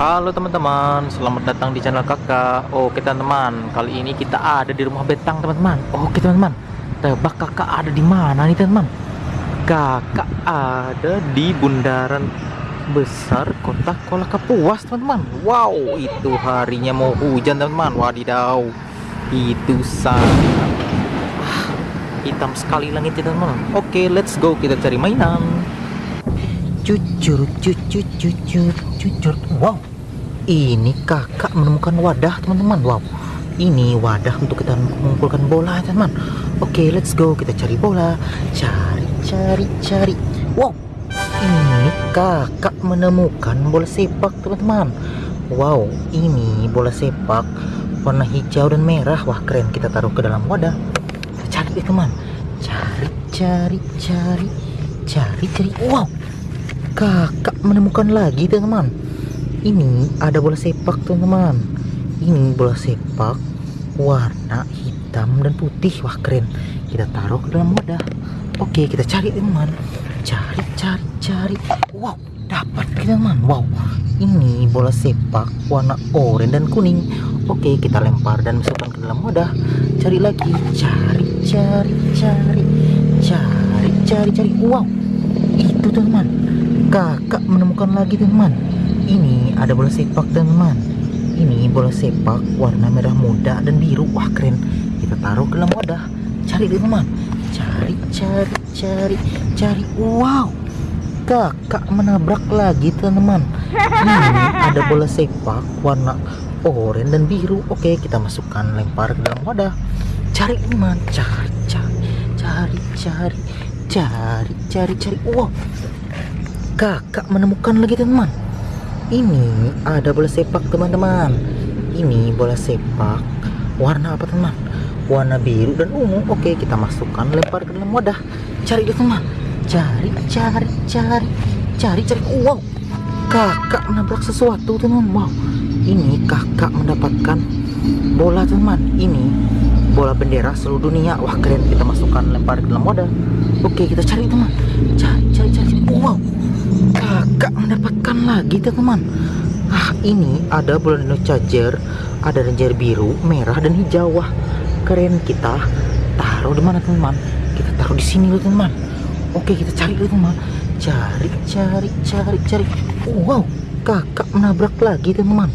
Halo teman-teman, selamat datang di channel kakak Oke teman-teman, kali ini kita ada di rumah betang teman-teman. Oke teman-teman, tebak kakak ada di mana nih teman-teman? Kakak ada di bundaran besar kota Kuala Kapuas teman-teman. Wow, itu harinya mau hujan teman-teman. Wadidaw, itu sangat ah, hitam sekali langitnya teman-teman. Oke, let's go, kita cari mainan Cucur, cucur, cucur, cucur Wow, ini kakak menemukan wadah teman-teman. Wow. Ini wadah untuk kita mengumpulkan bola teman oke let's go. Kita cari bola. Cari cari cari. Wow. Ini kakak menemukan bola sepak teman-teman. Wow. Ini bola sepak warna hijau dan merah. Wah keren. Kita taruh ke dalam wadah. Kita cari teman. Cari cari cari. Cari cari. Wow kakak menemukan lagi teman-teman. Ini ada bola sepak teman-teman. Ini bola sepak warna hitam dan putih. Wah keren. Kita taruh ke dalam wadah. Oke kita cari teman cari cari cari. Wow dapat teman wow ini bola sepak warna oranye dan kuning. Oke kita lempar dan masukkan ke dalam wadah. Cari lagi. Cari cari cari. Cari cari cari. Wow itu teman kakak menemukan lagi teman ini ada bola sepak teman ini bola sepak warna merah muda dan biru. Wah keren. Kita taruh ke dalam wadah. Cari teman cari cari cari cari. Wow. Kakak menabrak lagi teman ini ada bola sepak warna oranye dan biru. Oke kita masukkan lempar ke dalam wadah. Cari teman cari cari cari cari cari cari cari. Wow kakak menemukan lagi teman. Ini ada bola sepak teman-teman. Ini bola sepak. Warna apa teman? Warna biru dan ungu. Oke kita masukkan. Lempar ke dalam wadah. Cari deh teman. Cari cari cari. Cari cari. Wow. Kakak menabrak sesuatu teman. Wow. Ini kakak mendapatkan bola teman. Ini bola bendera seluruh dunia. Wah keren. Kita masukkan lempar ke dalam wadah oke kita cari teman. Cari cari cari wow. Kakak mendapatkan lagi teman. Ah ini ada bola dino charger. Ada ranger biru merah dan hijau. Wah keren. Kita taruh di mana teman? Kita taruh di sini loh teman. Oke kita cari dulu teman. Cari cari cari cari. Wow kakak menabrak lagi teman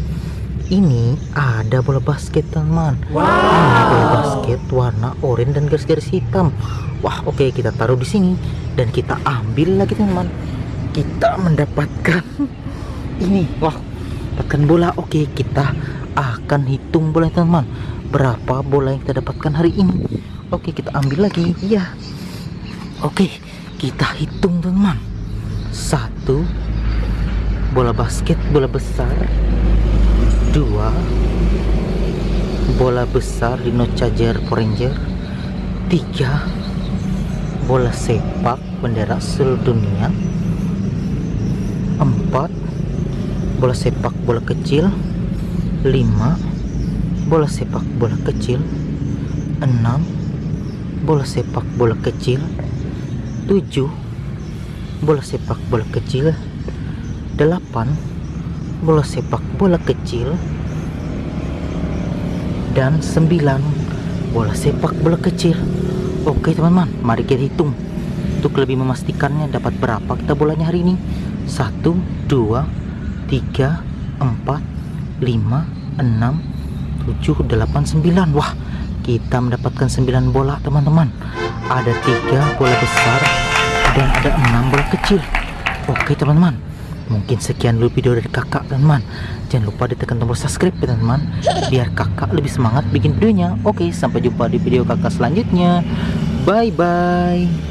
ini ada bola basket teman. Wow. ini bola basket warna oranye dan garis-garis hitam. Wah oke kita taruh di sini dan kita ambil lagi teman. Kita mendapatkan ini. Wah dapatkan bola. Oke kita akan hitung bola teman-teman berapa bola yang kita dapatkan hari ini? Oke kita ambil lagi. Iya. Oke kita hitung teman. Satu. Bola basket bola besar dua. Bola besar Dino Charger Ranger tiga. Bola sepak bendera seluruh dunia. 4 bola sepak bola kecil. 5 bola sepak bola kecil. 6 bola sepak bola kecil. 7 bola sepak bola kecil. 8 bola sepak bola kecil dan 9 bola sepak bola kecil. Oke teman-teman mari kita hitung. Untuk lebih memastikannya dapat berapa kita bolanya hari ini? Satu dua tiga empat lima enam tujuh delapan sembilan. Wah kita mendapatkan sembilan bola teman-teman. Ada tiga bola besar dan ada enam bola kecil. Oke teman-teman mungkin sekian dulu video dari kakak teman-teman jangan lupa ditekan tombol subscribe ya teman-teman biar kakak lebih semangat bikin videonya. Oke sampai jumpa di video kakak selanjutnya. Bye bye